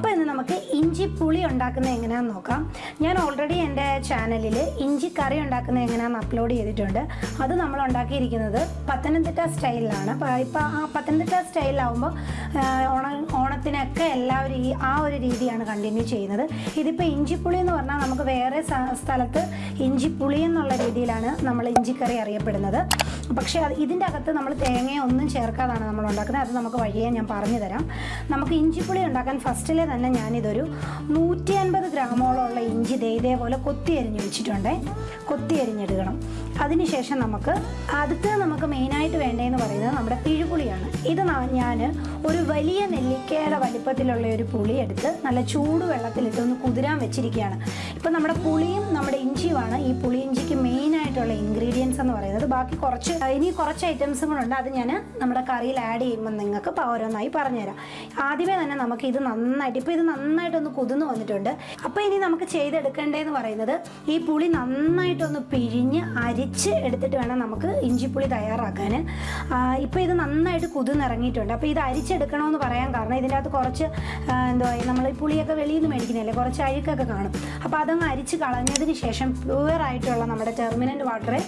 അപ്പോൾ ഇന്ന് നമുക്ക് ഇഞ്ചി പുളി ഉണ്ടാക്കുന്നത് എങ്ങനെയാണെന്ന് നോക്കാം. ഞാൻ ഓൾറെഡി എന്റെ ചാനലിൽ ഇഞ്ചി കറി ഉണ്ടാക്കുന്നത് എങ്ങനെയാണെന്ന് അപ്ലോഡ് ചെയ്തിട്ടുണ്ട്. അത് നമ്മൾ ഉണ്ടാക്കിയിരിക്കുന്നത് പത്തനംതിട്ട സ്റ്റൈലിലാണ് ഇപ്പോൾ ആ പത്തനംതിട്ട സ്റ്റൈലിലാവുമ്പോൾ ഓണ ഓണത്തിനൊക്കെ എല്ലാവരും ഈ ആ ഒരു രീതിയാണ് കണ്ടിന്യൂ ചെയ്യുന്നത്. ഇതിപ്പോൾ ഇഞ്ചിപ്പുളി എന്ന് പറഞ്ഞാൽ നമുക്ക് വേറെ സ്ഥലത്ത് ഇഞ്ചിപ്പുളി എന്നുള്ള രീതിയിലാണ് നമ്മൾ ഇഞ്ചിക്കറി അറിയപ്പെടുന്നത്. പക്ഷേ അത് ഇതിന്റെ അകത്ത് നമ്മൾ തേങ്ങയോ ഒന്നും ചേർക്കാതാണ് നമ്മൾ ഉണ്ടാക്കുന്നത്. അത് നമുക്ക് വഴിയെ ഞാൻ പറഞ്ഞു തരാം. നമുക്ക് ഇഞ്ചിപ്പുളി ഉണ്ടാക്കാൻ ഫസ്റ്റിലെ തന്നെ ഞാനിതൊരു നൂറ്റി അൻപത് ഗ്രാമോളമുള്ള ഇഞ്ചി ദേ ഇതേപോലെ കൊത്തി അരിഞ്ഞ് വെച്ചിട്ടുണ്ട്. കൊത്തി അരിഞ്ഞെടുക്കണം. അതിനുശേഷം നമുക്ക് അടുത്ത് നമുക്ക് മെയിനായിട്ട് വേണ്ടതെന്ന് പറയുന്നത് നമ്മുടെ പിഴുപുളിയാണ്. ഇത് ഞാൻ ഒരു വലിയ നെല്ലിക്കയുടെ വലിപ്പത്തിലുള്ള ഒരു പുളി എടുത്ത് നല്ല ചൂട് വെള്ളത്തിലിട്ട് ഒന്ന് കുതിരാൻ വെച്ചിരിക്കുകയാണ്. ഇപ്പം നമ്മുടെ പുളിയും നമ്മുടെ ഇഞ്ചിയുമാണ്. ഈ പുളി ഇഞ്ചിക്ക് മെയിനായിട്ടുള്ള എന്ന് പറയുന്നത്. ബാക്കി കുറച്ച് ഇനി കുറച്ച് ഐറ്റംസും കൂടെ ഉണ്ട് അത് ഞാൻ നമ്മുടെ കറിയിൽ ആഡ് ചെയ്യുമ്പോൾ നിങ്ങൾക്ക് ഓരോന്നായി പറഞ്ഞുതരാം. ആദ്യമേ തന്നെ നമുക്ക് ഇത് നന്നായിട്ട് ഇപ്പോൾ ഇത് നന്നായിട്ടൊന്ന് കുതിന്ന് വന്നിട്ടുണ്ട്. അപ്പോൾ ഇനി നമുക്ക് ചെയ്തെടുക്കേണ്ടതെന്ന് പറയുന്നത് ഈ പുളി നന്നായിട്ടൊന്ന് പിഴിഞ്ഞ് അരിച്ച് എടുത്തിട്ട് വേണം നമുക്ക് ഇഞ്ചിപ്പുളി തയ്യാറാക്കാൻ. ഇപ്പോൾ ഇത് നന്നായിട്ട് കുതിർന്നിറങ്ങിയിട്ടുണ്ട്. അപ്പോൾ ഇത് അരിച്ചെടുക്കണമെന്ന് പറയാൻ കാരണം ഇതിന്റെ അകത്ത് കുറച്ച് എന്തോ നമ്മൾ ഈ പുളിയൊക്കെ വെളിയിൽ നിന്ന് മേടിക്കുന്നില്ലേ കുറച്ച് അഴുക്കൊക്കെ കാണും. അപ്പോൾ അതങ്ങ് അരിച്ച് കളഞ്ഞതിന് ശേഷം പ്യുവർ ആയിട്ടുള്ള നമ്മുടെ ടെർമിനന്റ് വാട്ടറെ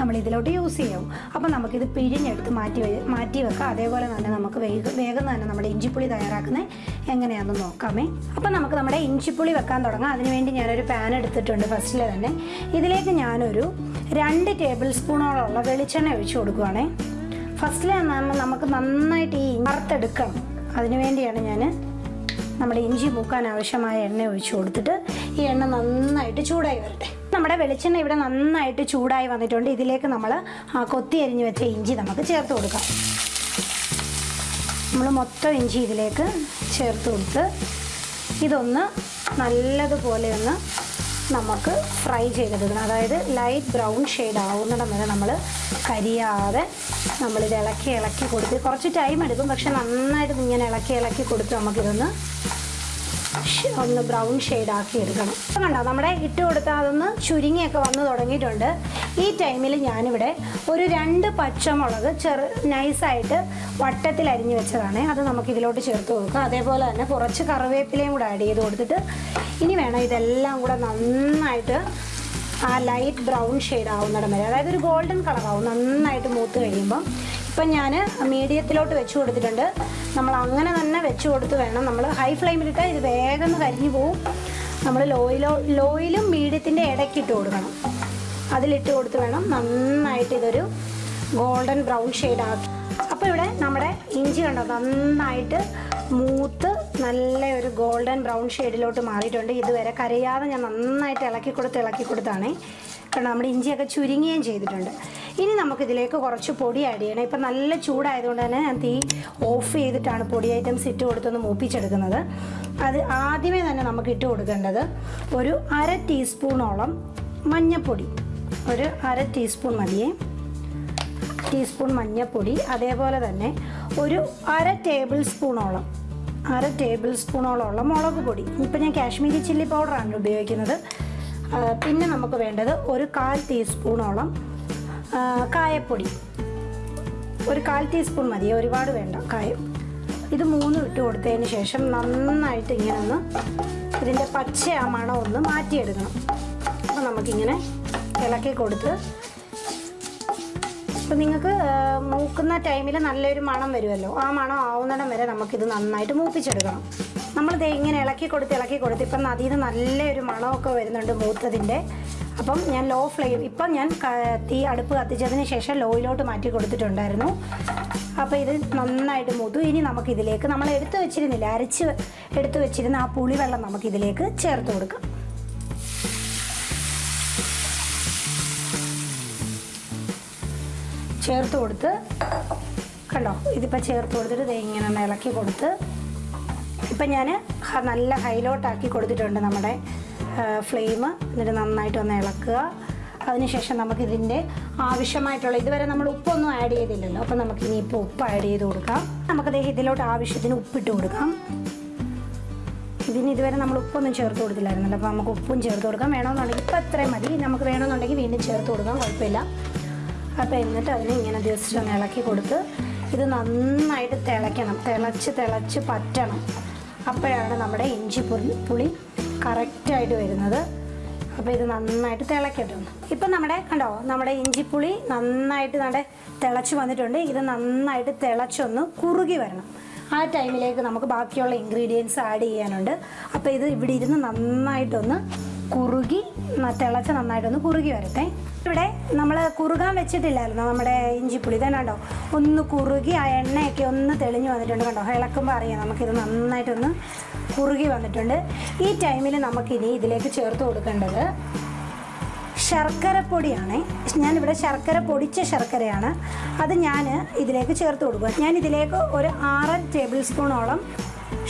നമ്മൾ ഇതിലോട്ട് യൂസ് ചെയ്യും. അപ്പോൾ നമുക്കിത് പിഴിഞ്ഞെടുത്ത് മാറ്റി മാറ്റി വെക്കാം. അതേപോലെ തന്നെ നമുക്ക് വേഗം വേഗം തന്നെ നമ്മുടെ ഇഞ്ചിപ്പുളി തയ്യാറാക്കുന്നത് എങ്ങനെയാണെന്ന് നോക്കാമേ. അപ്പോൾ നമുക്ക് നമ്മുടെ ഇഞ്ചിപ്പുളി വെക്കാൻ തുടങ്ങാം. അതിനുവേണ്ടി ഞാനൊരു പാൻ എടുത്തിട്ടുണ്ട് ഫസ്റ്റിൽ തന്നെ. ഇതിലേക്ക് ഞാനൊരു രണ്ട് ടേബിൾ സ്പൂണോളമുള്ള വെളിച്ചെണ്ണ ഒഴിച്ചു കൊടുക്കുവാണേ. ഫസ്റ്റിൽ നമുക്ക് നന്നായിട്ട് ഈ വറുത്തെടുക്കണം അതിനുവേണ്ടിയാണ് ഞാൻ നമ്മുടെ ഇഞ്ചി മൂക്കാൻ ആവശ്യമായ എണ്ണ ഒഴിച്ചു കൊടുത്തിട്ട് ഈ എണ്ണ നന്നായിട്ട് ചൂടായി വരട്ടെ. നമ്മുടെ വെളിച്ചെണ്ണ ഇവിടെ നന്നായിട്ട് ചൂടായി വന്നിട്ടുണ്ട്. ഇതിലേക്ക് നമ്മൾ കൊത്തി അരിഞ്ഞ് വെച്ച ഇഞ്ചി നമുക്ക് ചേർത്ത് കൊടുക്കാം. നമ്മൾ മൊത്തം ഇഞ്ചി ഇതിലേക്ക് ചേർത്ത് കൊടുത്ത് ഇതൊന്ന് നല്ലതുപോലെ ഒന്ന് നമുക്ക് ഫ്രൈ ചെയ്തെടുക്കണം അതായത് ലൈറ്റ് ബ്രൗൺ ഷെയ്ഡ് ആവുന്നിടം വരെ നമ്മൾ കരിയാതെ നമ്മളിത് ഇളക്കി ഇളക്കി കൊടുത്ത് കുറച്ച് ടൈം എടുക്കും. പക്ഷെ നന്നായിട്ട് ഇങ്ങനെ ഇളക്കി ഇളക്കി കൊടുത്ത് നമുക്കിതൊന്ന് ഒന്ന് ബ്രൗൺ ഷെയ്ഡ് ആക്കി എടുക്കണം കണ്ടോ നമ്മുടെ ഇട്ട് കൊടുത്താൽ അതൊന്ന് ചുരുങ്ങിയൊക്കെ വന്ന് തുടങ്ങിയിട്ടുണ്ട്. ഈ ടൈമിൽ ഞാനിവിടെ ഒരു രണ്ട് പച്ചമുളക് ചെറു നൈസായിട്ട് വട്ടത്തിൽ അരിഞ്ഞു വെച്ചതാണ്. അത് നമുക്ക് ഇതിലോട്ട് ചേർത്ത് കൊടുക്കാം. അതേപോലെ തന്നെ കുറച്ച് കറിവേപ്പിലയും കൂടെ ആഡ് ചെയ്ത് കൊടുത്തിട്ട് ഇനി വേണം ഇതെല്ലാം കൂടെ നന്നായിട്ട് ആ ലൈറ്റ് ബ്രൗൺ ഷെയ്ഡ് ആവുന്നിടം വരെ. അതായത് ഒരു ഗോൾഡൻ കളറാവും നന്നായിട്ട് മൂത്ത് കഴിയുമ്പം. ഇപ്പം ഞാൻ മീഡിയത്തിലോട്ട് വെച്ച് കൊടുത്തിട്ടുണ്ട്. നമ്മൾ അങ്ങനെ തന്നെ വെച്ച് കൊടുത്ത് വേണം. നമ്മൾ ഹൈ ഫ്ലെയിമിലിട്ടാൽ ഇത് വേഗം കരിഞ്ഞു പോവും. നമ്മൾ ലോയിലോ ലോയിലും മീഡിയത്തിന്റെ ഇടയ്ക്കിട്ട് കൊടുക്കണം. അതിലിട്ട് കൊടുത്ത് വേണം നന്നായിട്ട് ഇതൊരു ഗോൾഡൻ ബ്രൗൺ ഷെയ്ഡ് ആക്കി. അപ്പോൾ ഇവിടെ നമ്മുടെ ഇഞ്ചി കണ്ടോ? നന്നായിട്ട് മൂത്ത് നല്ല ഒരു ഗോൾഡൻ ബ്രൗൺ ഷെയ്ഡിലോട്ട് മാറിയിട്ടുണ്ട്. ഇതുവരെ കരയാതെ ഞാൻ നന്നായിട്ട് ഇളക്കി കൊടുത്ത് ഇളക്കി കൊടുത്താണേ. കാരണം നമ്മുടെ ഇഞ്ചിയൊക്കെ ചുരുങ്ങുകയും ചെയ്തിട്ടുണ്ട്. ഇനി നമുക്ക് ഇതിലേക്ക് കുറച്ച് പൊടി ആഡ് ചെയ്യണം. ഇപ്പം നല്ല ചൂടായതുകൊണ്ട് തന്നെ ഞാൻ തീ ഓഫ് ചെയ്തിട്ടാണ് പൊടി ഐറ്റംസ് ഇട്ട് കൊടുത്തൊന്ന് മൂപ്പിച്ചെടുക്കുന്നത്. അത് ആദ്യമേ തന്നെ നമുക്ക് ഇട്ട് കൊടുക്കേണ്ടത് ഒരു അര ടീസ്പൂണോളം മഞ്ഞൾപ്പൊടി ഒരു അര ടീസ്പൂൺ മതിയേ ടീസ്പൂൺ മഞ്ഞൾപ്പൊടി അതേപോലെ തന്നെ ഒരു അര ടേബിൾ സ്പൂണോളം അര ടേബിൾ സ്പൂണോളമുള്ള മുളക് പൊടി. ഇപ്പം ഞാൻ കാശ്മീരി ചില്ലി പൗഡറാണ് ഉപയോഗിക്കുന്നത്. പിന്നെ നമുക്ക് വേണ്ടത് ഒരു കാൽ ടീസ്പൂണോളം കായപ്പൊടി. ഒരു കാൽ ടീസ്പൂൺ മതി ഒരുപാട് വേണ്ട കായം. ഇത് മൂന്നും ഇട്ട് കൊടുത്തതിന് ശേഷം നന്നായിട്ട് ഇങ്ങനെ ഒന്ന് ഇതിന്റെ പച്ച ആ മണം ഒന്ന് മാറ്റിയെടുക്കണം. അപ്പോൾ നമുക്കിങ്ങനെ ഇളക്കി കൊടുത്ത് ഇപ്പം നിങ്ങൾക്ക് മൂക്കുന്ന ടൈമിൽ നല്ലൊരു മണം വരുമല്ലോ. ആ മണം ആവുന്നിടം വരെ നമുക്കിത് നന്നായിട്ട് മൂപ്പിച്ചെടുക്കണം. നമ്മൾ ദേ ഇങ്ങനെ ഇളക്കി കൊടുത്ത് ഇളക്കി കൊടുത്ത് ഇപ്പം നിന്ന് നല്ലൊരു മണമൊക്കെ വരുന്നുണ്ട് മൂത്തതിന്റെ. അപ്പം ഞാൻ ലോ ഫ്ലെയിം ഇപ്പം ഞാൻ തീ അടുപ്പ് കത്തിച്ചതിന് ശേഷം ലോയിലോട്ട് മാറ്റി കൊടുത്തിട്ടുണ്ടായിരുന്നു. അപ്പോൾ ഇത് നന്നായിട്ട് മുതു ഇനി നമുക്കിതിലേക്ക് നമ്മൾ എടുത്തു വെച്ചിരുന്നില്ല അരച്ച് എടുത്തു വെച്ചിരുന്ന ആ പുളിവെള്ളം നമുക്കിതിലേക്ക് ചേർത്ത് കൊടുക്കാം. ചേർത്ത് കൊടുത്ത് കണ്ടോ ഇതിപ്പോൾ ചേർത്ത് കൊടുത്തിട്ട് ഇങ്ങനെ ഇളക്കി കൊടുത്ത് ഇപ്പം ഞാൻ നല്ല ഹൈലോട്ടാക്കി കൊടുത്തിട്ടുണ്ട് നമ്മുടെ ഫ്ലെയിം എന്നിട്ട് നന്നായിട്ട് ഒന്ന് ഇളക്കുക. അതിനുശേഷം നമുക്കിതിന്റെ ആവശ്യമായിട്ടുള്ള ഇതുവരെ നമ്മൾ ഉപ്പൊന്നും ആഡ് ചെയ്തില്ലല്ലോ അപ്പം നമുക്ക് ഇനിയിപ്പോൾ ഉപ്പ് ആഡ് ചെയ്ത് കൊടുക്കാം. നമുക്ക് ദേ ഇതിലോട്ട് ആവശ്യത്തിന് ഉപ്പിട്ട് കൊടുക്കാം. ഇതിന് ഇതുവരെ നമ്മൾ ഉപ്പൊന്നും ചേർത്ത് കൊടുത്തില്ലായിരുന്നല്ലോ അപ്പോൾ നമുക്ക് ഉപ്പും ചേർത്ത് കൊടുക്കാം. വേണമെന്നുണ്ടെങ്കിൽ ഇപ്പം അത്രയും മതി. നമുക്ക് വേണമെന്നുണ്ടെങ്കിൽ വീണ്ടും ചേർത്ത് കൊടുക്കാം കുഴപ്പമില്ല. അപ്പോൾ എന്നിട്ട് അതിനെ ഇങ്ങനെ ജസ്റ്റ് ഒന്ന് ഇളക്കി കൊടുത്ത് ഇത് നന്നായിട്ട് തിളയ്ക്കണം. തിളച്ച് തിളച്ച് പറ്റണം. അപ്പോഴാണ് നമ്മുടെ ഇഞ്ചി പുളി കറക്റ്റായിട്ട് വരുന്നത്. അപ്പോൾ ഇത് നന്നായിട്ട് തിളക്കട്ടെ ഇപ്പം നമ്മുടെ കണ്ടോ നമ്മുടെ ഇഞ്ചിപ്പുളി നന്നായിട്ട് നമ്മുടെ തിളച്ച് വന്നിട്ടുണ്ട്. ഇത് നന്നായിട്ട് തിളച്ചൊന്ന് കുറുകി വരണം. ആ ടൈമിലേക്ക് നമുക്ക് ബാക്കിയുള്ള ഇൻഗ്രീഡിയൻസ് ആഡ് ചെയ്യാനുണ്ട്. അപ്പോൾ ഇത് ഇവിടെ ഇരുന്ന് നന്നായിട്ടൊന്ന് കുറുകി തിളച്ച് നന്നായിട്ടൊന്ന് കുറുകി വരട്ടെ. ഇവിടെ നമ്മൾ കുറുകാൻ വെച്ചിട്ടില്ലായിരുന്നു നമ്മുടെ ഇഞ്ചിപ്പുളി. തന്നെ കണ്ടോ? ഒന്ന് കുറുകി ആ എണ്ണയൊക്കെ ഒന്ന് തെളിഞ്ഞു വന്നിട്ടുണ്ട് കണ്ടോ? ഇളക്കുമ്പോൾ അറിയാം നമുക്കിത് നന്നായിട്ടൊന്ന് കുറുകി വന്നിട്ടുണ്ട്. ഈ ടൈമിൽ നമുക്കിനി ഇതിലേക്ക് ചേർത്ത് കൊടുക്കേണ്ടത് ശർക്കരപ്പൊടിയാണ്. ഞാനിവിടെ ശർക്കര പൊടിച്ച ശർക്കരയാണ്. അത് ഞാൻ ഇതിലേക്ക് ചേർത്ത് കൊടുക്കുക ഞാൻ ഇതിലേക്ക് ഒരു ആറ് ടേബിൾ സ്പൂണോളം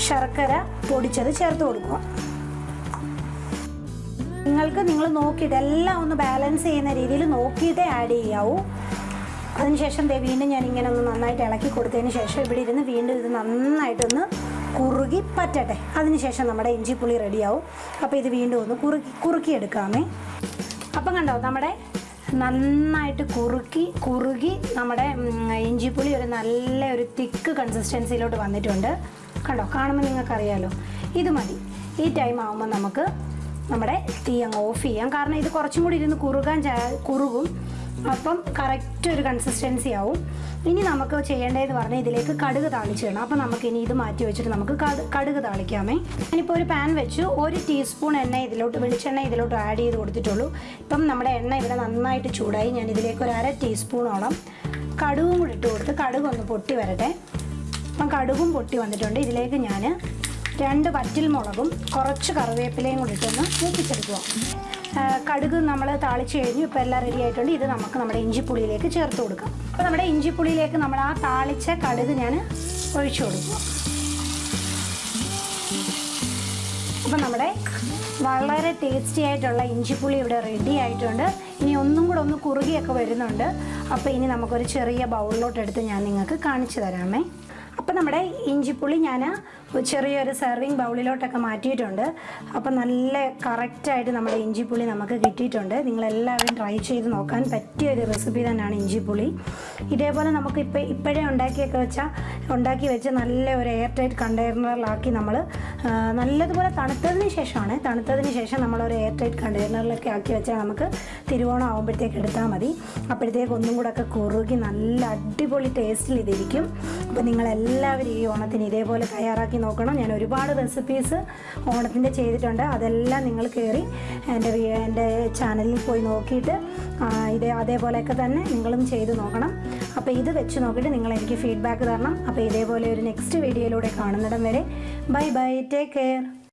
ശർക്കര പൊടിച്ചത് ചേർത്ത് കൊടുക്കുക നിങ്ങൾക്ക് നിങ്ങൾ നോക്കിയിട്ട് എല്ലാം ഒന്ന് ബാലൻസ് ചെയ്യുന്ന രീതിയിൽ നോക്കിയിട്ടേ ആഡ് ചെയ്യാവൂ. അതിനുശേഷം ദേ വീണ്ടും ഞാൻ ഇങ്ങനെ ഒന്ന് നന്നായിട്ട് ഇളക്കി കൊടുത്തതിന് ശേഷം ഇവിടെ ഇരുന്ന് വീണ്ടും ഇത് നന്നായിട്ടൊന്ന് കുറുകി പറ്റട്ടെ. അതിനുശേഷം നമ്മുടെ ഇഞ്ചിപ്പുളി റെഡിയാവും അപ്പോൾ ഇത് വീണ്ടും ഒന്ന് കുറുക്കി കുറുക്കിയെടുക്കാമേ. അപ്പം കണ്ടോ നമ്മുടെ നന്നായിട്ട് കുറുക്കി കുറുകി നമ്മുടെ ഇഞ്ചിപ്പുളി ഒരു നല്ല ഒരു തിക്ക് കൺസിസ്റ്റൻസിയിലോട്ട് വന്നിട്ടുണ്ട്. കണ്ടോ കാണുമ്പോൾ നിങ്ങൾക്കറിയാലോ. ഇത് മതി. ഈ ടൈം ആകുമ്പോൾ നമുക്ക് നമ്മുടെ തീ അങ്ങ് ഓഫ് ചെയ്യാം. കാരണം ഇത് കുറച്ചും കൂടി ഇരുന്ന് കുറുകാൻ കുറുകും. അപ്പം കറക്റ്റ് ഒരു കൺസിസ്റ്റൻസി ആവും. ഇനി നമുക്ക് ചെയ്യേണ്ടതെന്ന് പറഞ്ഞാൽ ഇതിലേക്ക് കടുക് താളിച്ച് വേണം അപ്പം നമുക്ക് ഇനി ഇത് മാറ്റി വെച്ചിട്ട് നമുക്ക് കടുക് താളിക്കാമേ. ഞാനിപ്പോൾ ഒരു പാൻ വെച്ച്. ഒരു ടീസ്പൂൺ എണ്ണ ഇതിലോട്ട് വെളിച്ചെണ്ണ ഇതിലോട്ട് ആഡ് ചെയ്ത് കൊടുത്തിട്ടുള്ളൂ. ഇപ്പം നമ്മുടെ എണ്ണ ഇവിടെ നന്നായിട്ട് ചൂടായി. ഞാൻ ഇതിലേക്ക് ഒരു അര ടീസ്പൂണോളം കടുകും കൂടി ഇട്ട് കൊടുത്ത് കടുക് ഒന്ന് പൊട്ടി വരട്ടെ. അപ്പം കടുകും പൊട്ടി വന്നിട്ടുണ്ട്. ഇതിലേക്ക് ഞാൻ രണ്ട് വറ്റിൽ മുളകും കുറച്ച് കറിവേപ്പിലയും കൂടി ഇട്ടൊന്ന് മൂപ്പിച്ചെടുക്കുക കടുക് നമ്മൾ താളിച്ച് കഴിഞ്ഞു ഇപ്പോൾ എല്ലാം റെഡി ആയിട്ടുണ്ട്. ഇത് നമുക്ക് നമ്മുടെ ഇഞ്ചിപ്പുളിയിലേക്ക് ചേർത്ത് കൊടുക്കാം. അപ്പോൾ നമ്മുടെ ഇഞ്ചിപ്പുളിയിലേക്ക് നമ്മൾ ആ താളിച്ച കടുക് ഞാൻ ഒഴിച്ചു കൊടുക്കുക അപ്പം നമ്മുടെ വളരെ ടേസ്റ്റി ആയിട്ടുള്ള ഇഞ്ചിപ്പുളി ഇവിടെ റെഡി ആയിട്ടുണ്ട്. ഇനി ഒന്നും കൂടെ ഒന്ന് കുറുകിയൊക്കെ വരുന്നുണ്ട്. അപ്പോൾ ഇനി നമുക്കൊരു ചെറിയ ബൗളിലോട്ട് എടുത്ത് ഞാൻ നിങ്ങൾക്ക് കാണിച്ചു തരാമേ. അപ്പോൾ നമ്മുടെ ഇഞ്ചിപ്പുളി ഞാൻ ചെറിയൊരു സെർവിങ് ബൗളിലോട്ടൊക്കെ മാറ്റിയിട്ടുണ്ട്. അപ്പോൾ നല്ല കറക്റ്റായിട്ട് നമ്മുടെ ഇഞ്ചിപ്പുളി നമുക്ക് കിട്ടിയിട്ടുണ്ട്. നിങ്ങളെല്ലാവരും ട്രൈ ചെയ്ത് നോക്കാൻ പറ്റിയ ഒരു റെസിപ്പി തന്നെയാണ് ഇഞ്ചിപ്പുളി. ഇതേപോലെ നമുക്ക് ഇപ്പോൾ ഇപ്പോഴേ ഉണ്ടാക്കിയൊക്കെ വെച്ചാൽ ഉണ്ടാക്കി വെച്ച് നല്ല ഒരു എയർ ടൈറ്റ് കണ്ടെയ്നറിലാക്കി നമ്മൾ നല്ലതുപോലെ തണുത്തതിന് ശേഷമാണ്. തണുത്തതിന് ശേഷം നമ്മളൊരു എയർ ടൈറ്റ് കണ്ടെയ്നറിലൊക്കെ ആക്കി വെച്ചാൽ നമുക്ക് തിരുവോണം ആകുമ്പോഴത്തേക്ക് എടുത്താൽ മതി. അപ്പോഴത്തേക്ക് ഒന്നും കൂടെ ഒക്കെ കുറുകി നല്ല അടിപൊളി ടേസ്റ്റിൽ ഇതിരിക്കും. അപ്പോൾ നിങ്ങളെല്ലാവരും ഈ ഓണത്തിന് ഇതേപോലെ തയ്യാറാക്കി നോക്കണം. ഞാൻ ഒരുപാട് റെസിപ്പീസ് ഓണത്തിന്റെ ചെയ്തിട്ടുണ്ട്. അതെല്ലാം നിങ്ങൾ കയറി എന്റെ എന്റെ ചാനലിൽ പോയി നോക്കിയിട്ട് ഇതേ അതേപോലെയൊക്കെ തന്നെ നിങ്ങളും ചെയ്ത് നോക്കണം. അപ്പോൾ ഇത് വെച്ച് നോക്കിയിട്ട് നിങ്ങൾ എനിക്ക് ഫീഡ്ബാക്ക് തരണം. അപ്പോൾ ഇതേപോലെ ഒരു നെക്സ്റ്റ് വീഡിയോയിലൂടെ കാണുന്നിടം വരെ. Bye bye take care